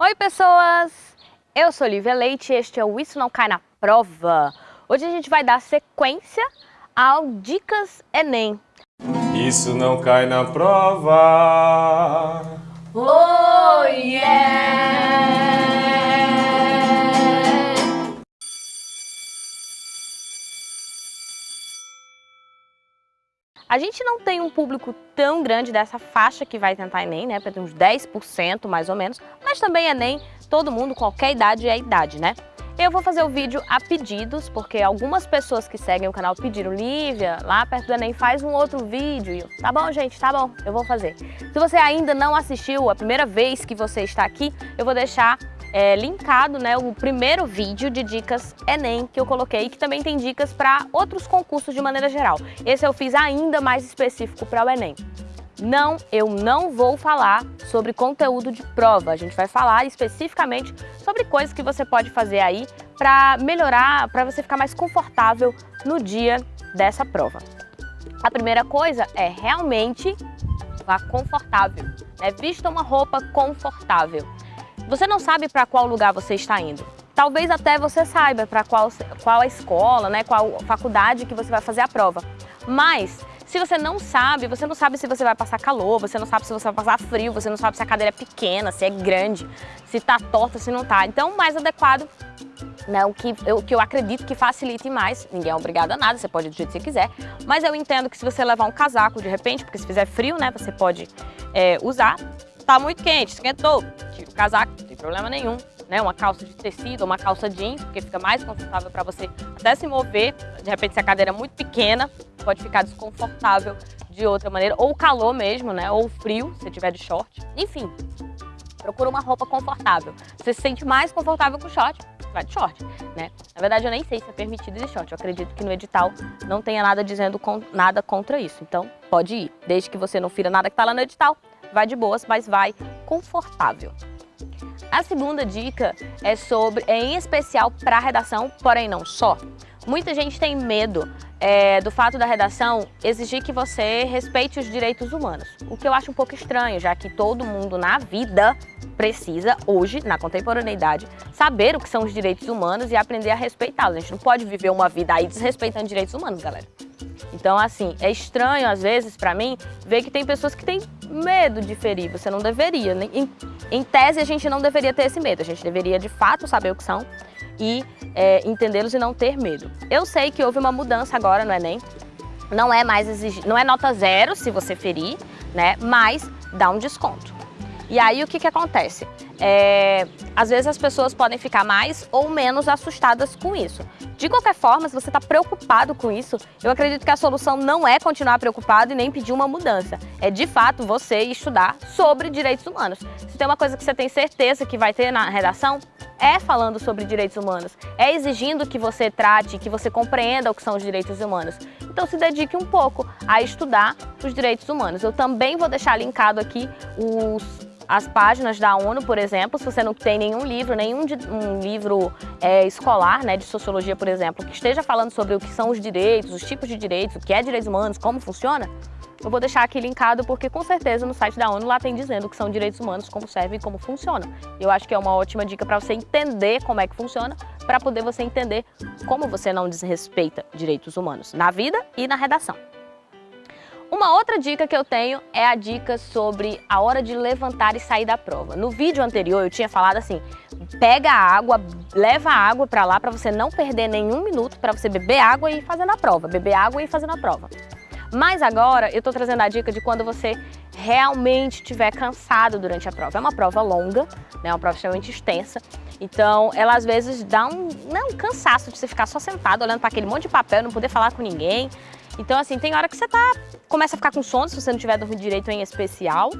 Oi pessoas, eu sou Lívia Leite e este é o Isso Não Cai na Prova. Hoje a gente vai dar sequência ao Dicas Enem. Isso não cai na prova. Oh yeah! A gente não tem um público tão grande dessa faixa que vai tentar Enem, né? Para uns 10% mais ou menos, mas também Enem, todo mundo, qualquer idade é idade, né? Eu vou fazer o vídeo a pedidos, porque algumas pessoas que seguem o canal pediram, Lívia, lá perto do Enem faz um outro vídeo. Tá bom, gente, tá bom, eu vou fazer. Se você ainda não assistiu, a primeira vez que você está aqui, eu vou deixar é, linkado né, o primeiro vídeo de dicas Enem que eu coloquei, que também tem dicas para outros concursos de maneira geral. Esse eu fiz ainda mais específico para o Enem. Não, eu não vou falar sobre conteúdo de prova, a gente vai falar especificamente sobre coisas que você pode fazer aí para melhorar, para você ficar mais confortável no dia dessa prova. A primeira coisa é realmente vá confortável, né? vista uma roupa confortável. Você não sabe para qual lugar você está indo. Talvez até você saiba para qual, qual a escola, né, qual faculdade que você vai fazer a prova. Mas se você não sabe, você não sabe se você vai passar calor, você não sabe se você vai passar frio, você não sabe se a cadeira é pequena, se é grande, se está torta, se não está. Então, o mais adequado, né, o, que eu, que eu acredito que facilite mais, ninguém é obrigado a nada, você pode ir do jeito que você quiser, mas eu entendo que se você levar um casaco de repente, porque se fizer frio, né, você pode é, usar, tá muito quente, esquentou, casaco, não tem problema nenhum. Né, uma calça de tecido, uma calça jeans, porque fica mais confortável para você até se mover. De repente, se a cadeira é muito pequena, pode ficar desconfortável de outra maneira. Ou calor mesmo, né? Ou frio, se tiver de short. Enfim, procura uma roupa confortável. Você se sente mais confortável com short, vai de short, né? Na verdade, eu nem sei se é permitido de short. Eu acredito que no edital não tenha nada dizendo com, nada contra isso. Então, pode ir. Desde que você não fira nada que está lá no edital, vai de boas, mas vai confortável. A segunda dica é sobre, é em especial para redação, porém não só. Muita gente tem medo é, do fato da redação exigir que você respeite os direitos humanos, o que eu acho um pouco estranho, já que todo mundo na vida precisa, hoje, na contemporaneidade, saber o que são os direitos humanos e aprender a respeitá-los. A gente não pode viver uma vida aí desrespeitando direitos humanos, galera. Então, assim, é estranho às vezes para mim ver que tem pessoas que têm medo de ferir. Você não deveria. Em, em tese, a gente não deveria ter esse medo. A gente deveria, de fato, saber o que são e é, entendê-los e não ter medo. Eu sei que houve uma mudança agora no Enem. Não é mais exigir, não é nota zero se você ferir, né? Mas dá um desconto. E aí o que, que acontece? É, às vezes as pessoas podem ficar mais ou menos assustadas com isso. De qualquer forma, se você está preocupado com isso, eu acredito que a solução não é continuar preocupado e nem pedir uma mudança. É de fato você estudar sobre direitos humanos. Se tem uma coisa que você tem certeza que vai ter na redação, é falando sobre direitos humanos, é exigindo que você trate, que você compreenda o que são os direitos humanos. Então se dedique um pouco a estudar os direitos humanos. Eu também vou deixar linkado aqui os as páginas da ONU, por exemplo, se você não tem nenhum livro, nenhum de, um livro é, escolar, né, de sociologia, por exemplo, que esteja falando sobre o que são os direitos, os tipos de direitos, o que é direitos humanos, como funciona, eu vou deixar aqui linkado porque com certeza no site da ONU lá tem dizendo o que são direitos humanos, como servem e como funciona. Eu acho que é uma ótima dica para você entender como é que funciona, para poder você entender como você não desrespeita direitos humanos na vida e na redação. Uma outra dica que eu tenho é a dica sobre a hora de levantar e sair da prova. No vídeo anterior eu tinha falado assim, pega a água, leva a água para lá para você não perder nenhum minuto para você beber água e ir fazendo a prova, beber água e ir fazendo a prova. Mas agora eu estou trazendo a dica de quando você realmente estiver cansado durante a prova. É uma prova longa, né, uma prova extremamente extensa, então ela às vezes dá um, não, um cansaço de você ficar só sentado olhando para aquele monte de papel, não poder falar com ninguém, então, assim, tem hora que você tá, começa a ficar com sono, se você não tiver dormido direito em especial.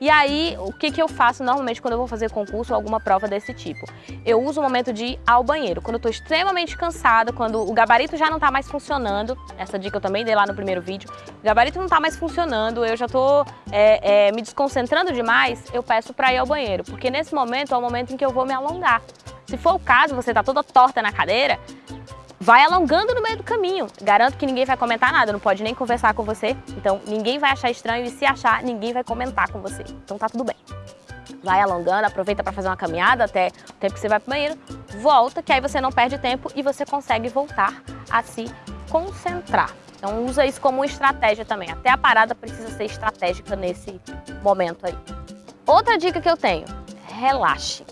E aí, o que, que eu faço normalmente quando eu vou fazer concurso ou alguma prova desse tipo? Eu uso o momento de ir ao banheiro. Quando eu tô extremamente cansada, quando o gabarito já não tá mais funcionando, essa dica eu também dei lá no primeiro vídeo, o gabarito não tá mais funcionando, eu já tô é, é, me desconcentrando demais, eu peço pra ir ao banheiro. Porque nesse momento é o momento em que eu vou me alongar. Se for o caso, você tá toda torta na cadeira, vai alongando no meio do caminho. Garanto que ninguém vai comentar nada, não pode nem conversar com você. Então, ninguém vai achar estranho e se achar, ninguém vai comentar com você. Então, tá tudo bem. vai alongando, aproveita para fazer uma caminhada até o tempo que você vai para o banheiro, volta, que aí você não perde tempo e você consegue voltar a se concentrar. Então usa isso como estratégia também. Até a parada precisa ser estratégica nesse momento aí. Outra dica que eu tenho, relaxe.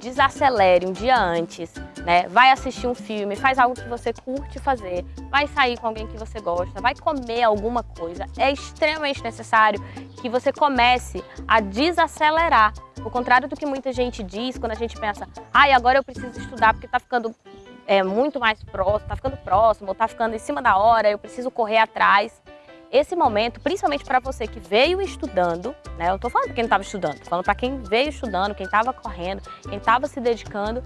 Desacelere um dia antes, né? Vai assistir um filme, faz algo que você curte fazer, vai sair com alguém que você gosta, vai comer alguma coisa. É extremamente necessário que você comece a desacelerar. O contrário do que muita gente diz quando a gente pensa, ai, ah, agora eu preciso estudar porque tá ficando é, muito mais próximo, tá ficando próximo, ou tá ficando em cima da hora, eu preciso correr atrás esse momento, principalmente para você que veio estudando, né? Eu tô falando para quem não estava estudando, falando para quem veio estudando, quem estava correndo, quem estava se dedicando,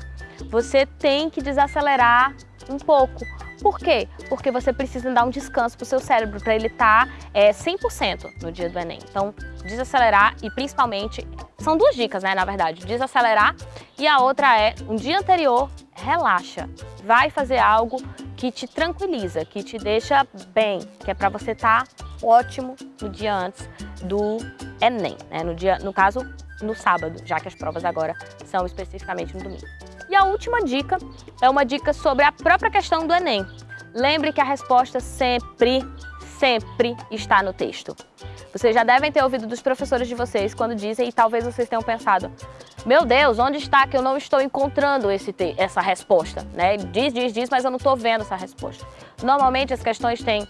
você tem que desacelerar um pouco. Por quê? Porque você precisa dar um descanso para o seu cérebro, para ele estar tá, é, 100% no dia do Enem. Então, desacelerar e principalmente, são duas dicas, né, na verdade, desacelerar e a outra é, um dia anterior, relaxa, vai fazer algo que te tranquiliza, que te deixa bem, que é para você estar tá ótimo no dia antes do Enem, né? no, dia, no caso, no sábado, já que as provas agora são especificamente no domingo. E a última dica é uma dica sobre a própria questão do Enem. Lembre que a resposta sempre, sempre está no texto. Vocês já devem ter ouvido dos professores de vocês quando dizem, e talvez vocês tenham pensado, meu Deus, onde está que eu não estou encontrando esse essa resposta? Né? Diz, diz, diz, mas eu não estou vendo essa resposta. Normalmente as questões têm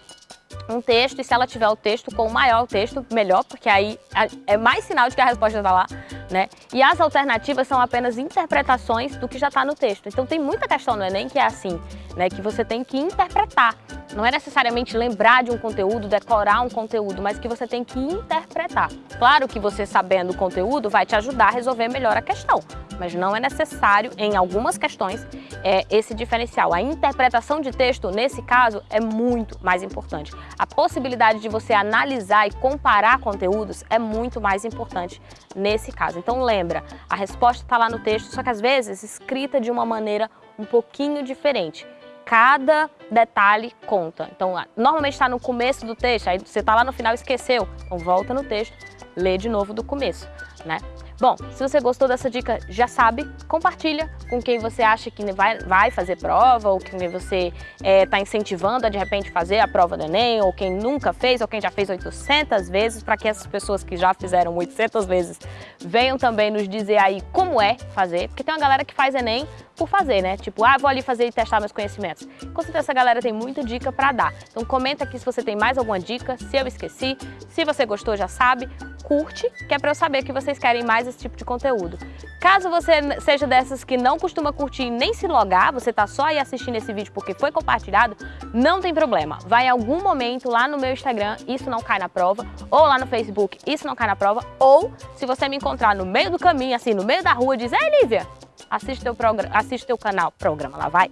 um texto e se ela tiver o texto com o maior texto, melhor, porque aí é mais sinal de que a resposta está lá, né? E as alternativas são apenas interpretações do que já está no texto. Então tem muita questão no Enem que é assim, né? Que você tem que interpretar. Não é necessariamente lembrar de um conteúdo, decorar um conteúdo, mas que você tem que interpretar. Claro que você sabendo o conteúdo vai te ajudar a resolver melhor a questão, mas não é necessário, em algumas questões, é, esse diferencial. A interpretação de texto, nesse caso, é muito mais importante. A possibilidade de você analisar e comparar conteúdos é muito mais importante nesse caso. Então lembra, a resposta está lá no texto, só que às vezes escrita de uma maneira um pouquinho diferente cada detalhe conta. Então, normalmente está no começo do texto, aí você está lá no final e esqueceu. Então, volta no texto, lê de novo do começo, né? Bom, se você gostou dessa dica, já sabe, compartilha com quem você acha que vai, vai fazer prova ou quem você está é, tá incentivando a de repente fazer a prova do Enem ou quem nunca fez ou quem já fez 800 vezes para que essas pessoas que já fizeram 800 vezes venham também nos dizer aí como é fazer, porque tem uma galera que faz Enem por fazer, né? Tipo, ah, vou ali fazer e testar meus conhecimentos. Com certeza essa galera tem muita dica para dar. Então comenta aqui se você tem mais alguma dica, se eu esqueci, se você gostou já sabe, curte, que é para eu saber que vocês querem mais esse tipo de conteúdo. Caso você seja dessas que não costuma curtir nem se logar, você tá só aí assistindo esse vídeo porque foi compartilhado, não tem problema. Vai em algum momento lá no meu Instagram, isso não cai na prova, ou lá no Facebook, isso não cai na prova, ou se você me encontrar no meio do caminho, assim, no meio da rua, diz, ei Lívia, assiste teu, programa, assiste teu canal, programa lá, vai.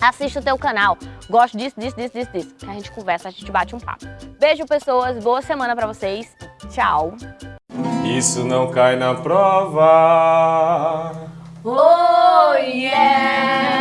Assiste o teu canal, gosto disso, disso, disso, disso, disso. Que a gente conversa, a gente bate um papo. Beijo, pessoas, boa semana pra vocês. Tchau. Isso não cai na prova. Oh, yeah!